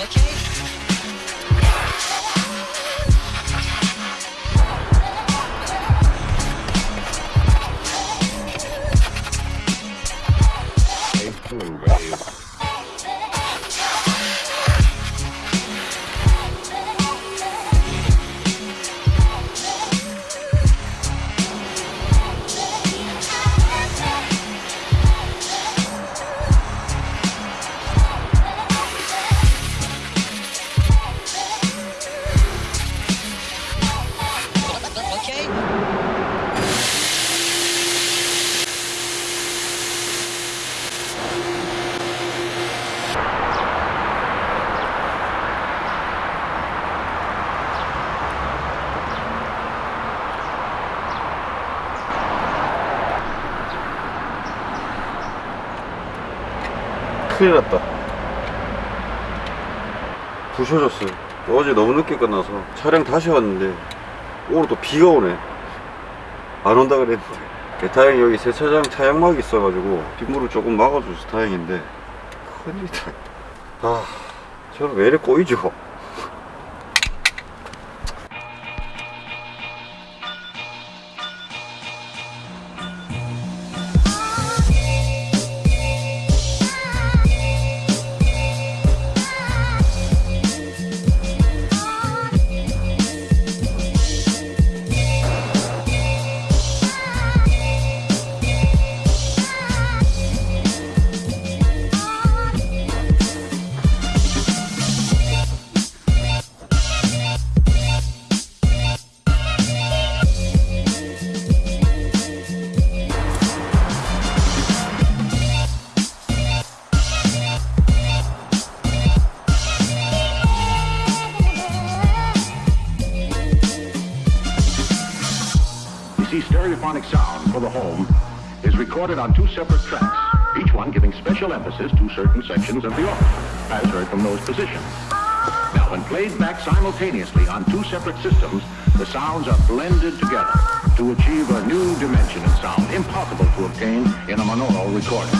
Okay. 큰일 났다. 부셔졌어요. 어제 너무 늦게 끝나서 촬영 다시 왔는데 오늘 또 비가 오네. 안 온다 그랬는데. 예, 다행히 여기 세차장 차양막이 있어가지고 빗물을 조금 막아줘서 다행인데 큰일이다. 아 저는 왜 이래 꼬이죠 on two separate tracks, each one giving special emphasis to certain sections of the organ, as heard from those positions. Now, when played back simultaneously on two separate systems, the sounds are blended together to achieve a new dimension in sound impossible to obtain in a monaural recording.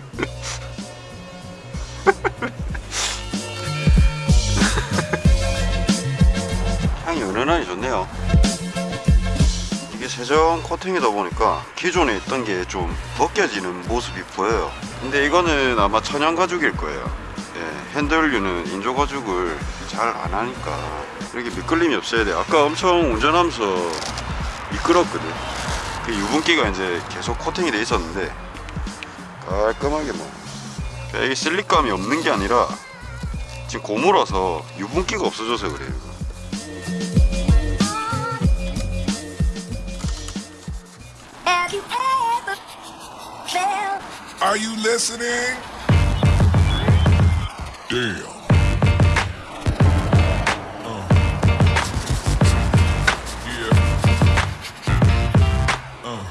은은하니 좋네요. 이게 세정 코팅이다 보니까 기존에 있던 게 좀 벗겨지는 모습이 보여요. 근데 이거는 아마 천연 가죽일 거예요. 예, 핸들류는 인조 가죽을 잘 안 하니까 이렇게 미끌림이 없어야 돼 아까 엄청 운전하면서 미끄럽거든. 그 유분기가 이제 계속 코팅이 돼 있었는데 깔끔하게 뭐. 그러니까 이게 슬릭감이 없는 게 아니라 지금 고무라서 유분기가 없어져서 그래요 Are you listening? Damn. Uh. Yeah. Uh.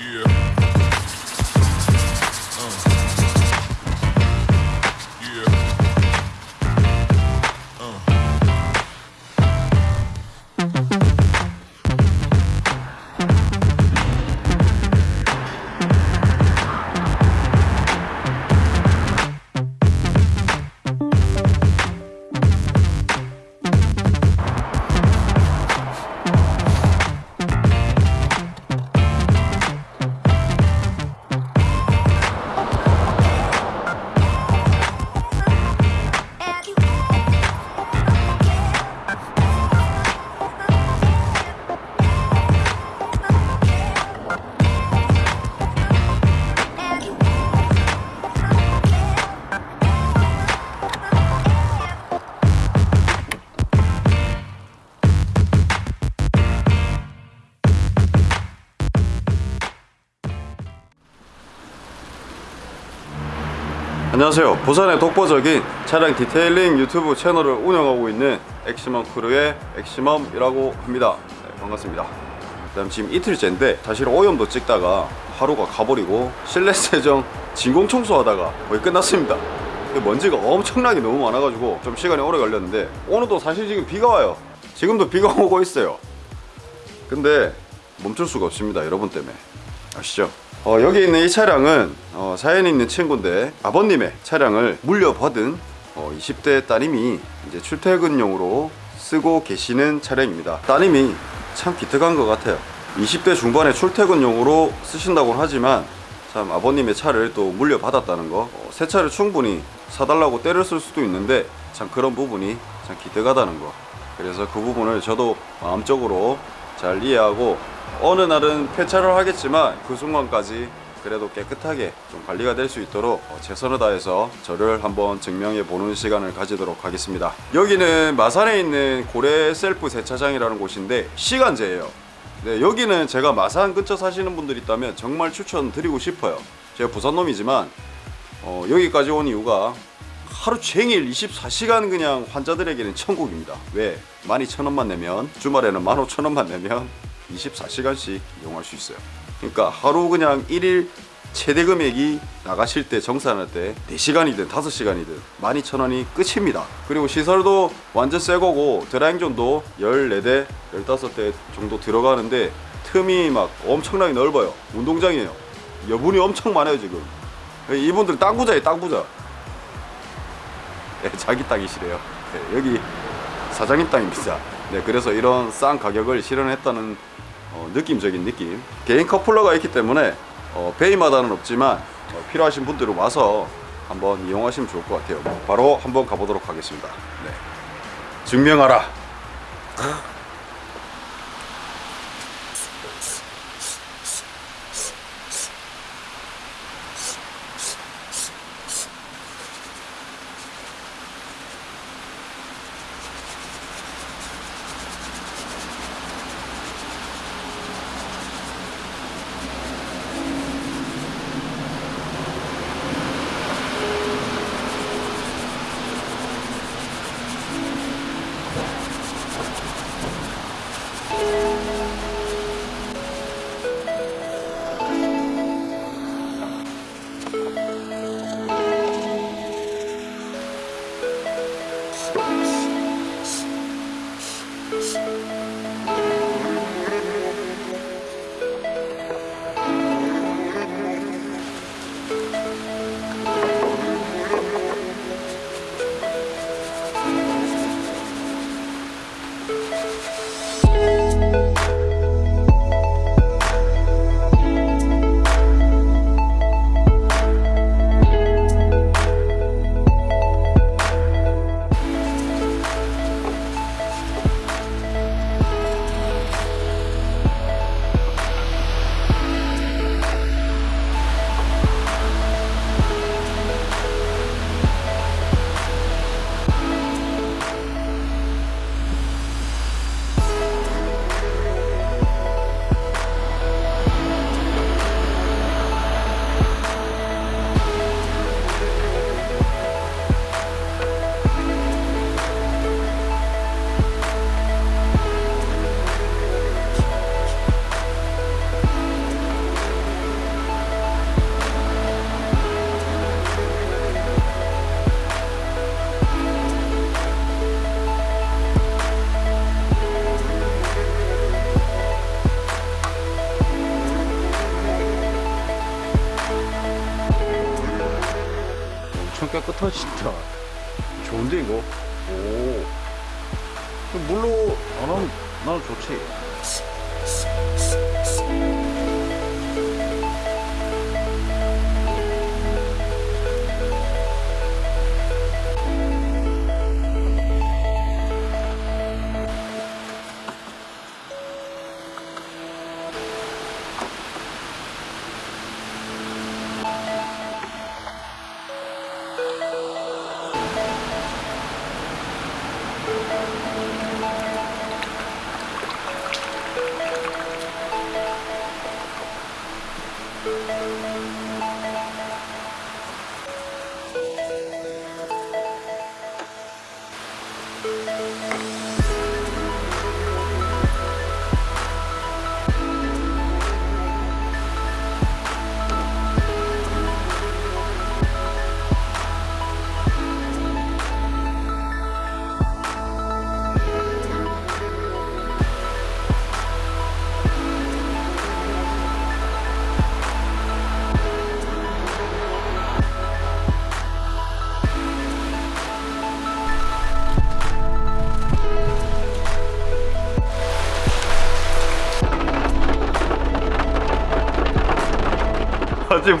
Yeah. 안녕하세요. 부산의 독보적인 차량 detailing 유튜브 채널을 운영하고 있는 엑시멈 크루의 엑시멈이라고 합니다. 네, 반갑습니다. 그다음 지금 이틀째인데 사실 오염도 찍다가 하루가 가버리고 실내 세정 진공 청소하다가 거의 끝났습니다. 먼지가 엄청나게 너무 많아가지고 좀 시간이 오래 걸렸는데 오늘도 사실 지금 비가 와요. 지금도 비가 오고 있어요. 근데 멈출 수가 없습니다 여러분 때문에. 아시죠? 어, 여기 있는 이 차량은 어, 사연이 있는 친구인데 아버님의 차량을 물려받은 어, 20대 따님이 이제 출퇴근용으로 쓰고 계시는 차량입니다. 따님이 참 기특한 것 같아요. 20대 중반에 출퇴근용으로 쓰신다고 하지만 참 아버님의 차를 또 물려받았다는 거 어, 새 차를 충분히 사달라고 때를 쓸 수도 있는데 참 그런 부분이 참 기특하다는 거. 그래서 그 부분을 저도 마음적으로 잘 이해하고 어느 날은 폐차를 하겠지만 그 순간까지 그래도 깨끗하게 좀 관리가 될 수 있도록 어, 최선을 다해서 저를 한번 증명해 보는 시간을 가지도록 하겠습니다 여기는 마산에 있는 고래 셀프 세차장이라는 곳인데 시간제예요 네, 여기는 제가 마산 근처 사시는 분들 있다면 정말 추천드리고 싶어요 제가 부산 놈이지만 어, 여기까지 온 이유가 하루 종일 24시간 그냥 환자들에게는 천국입니다. 왜? 12,000원만 내면 주말에는 15,000원만 내면 24시간씩 이용할 수 있어요. 그러니까 하루 그냥 1일 최대 금액이 나가실 때 정산할 때 4시간이든 5시간이든 12,000원이 끝입니다. 그리고 시설도 완전 새 거고 드라잉존도 14대, 15대 정도 들어가는데 틈이 막 엄청나게 넓어요. 운동장이에요. 여분이 엄청 많아요 지금. 이분들 땅 부자예요 땅 부자. 네, 자기 땅이시래요. 네, 여기 사장님 땅입니다. 네, 그래서 이런 싼 가격을 실현했다는 어, 느낌적인 느낌. 개인 커플러가 있기 때문에 어, 베이마다는 없지만 어, 필요하신 분들은 와서 한번 이용하시면 좋을 것 같아요. 바로 한번 가보도록 하겠습니다. 네. 증명하라. 엄청 깨끗하시다. 좋은데 이거? 오. 물로 안 하면 나는 좋지.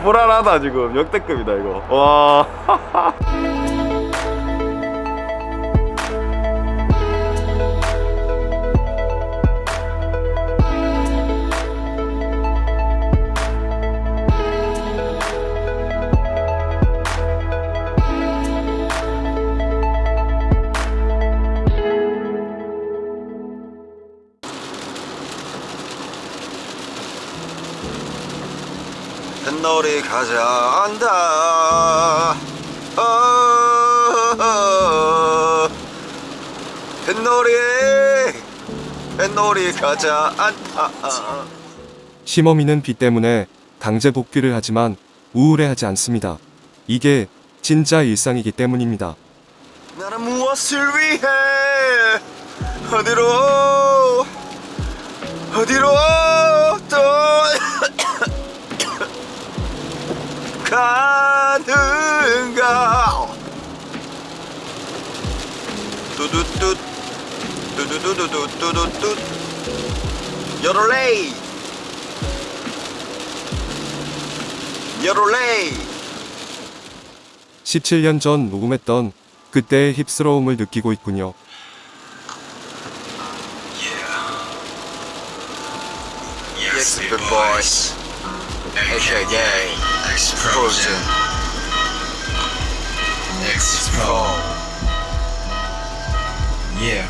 불안하다 지금. 역대급이다 이거. 와 뱃놀이 가자 한다 아, 어, 뱃놀이 뱃놀이 가자 한다 심어미는 비 때문에 강제 복귀를 하지만 우울해하지 않습니다. 이게 진짜 일상이기 때문입니다. 나는 무엇을 위해 어디로 어디로 뚜두뚜 뚜두두두두두두뚜 여롤레이 여롤레이 17년 전 녹음했던 그때의 힙스러움을 느끼고 있군요. Big boys. AKA Explosion. Explode. Yeah.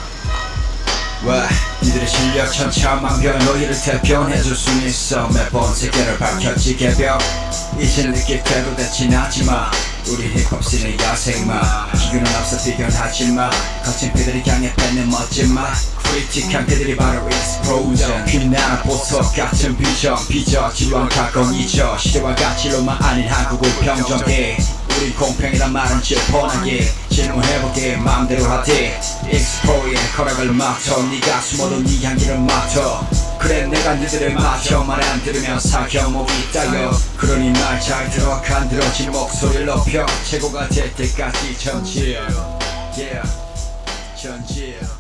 와, 니들의 실력 천차만별 너희를 대변해줄 순 있어. 매번 세계를 밝혔지 개벽. 이제 느낄 때도 다 지나지마 우리 힙합씬의 야생마. 기교는 앞서 비견하지마. 거친 피들이 강해 뺏는 멋진 맛 크리틱한 그들이 바로 explosion. 빛나는 보석 같은 비전. 비저 지루한 가공 잊어 시대와 가치로만 아닌 한국을 평정해 우리 공평이란 말은 뻔하게. 질문해볼게 마음대로 하지. 익스포의 허락을 막쳐 네가 숨어도 네 향기를 막쳐 그래 내가 니들을 맞춰 말 안 들으면 사겨 목이 따여. 그러니 날 잘 들어. 간 들어진 목소리를 높여. 최고가 될 때까지 전지요. Yeah. 전지요.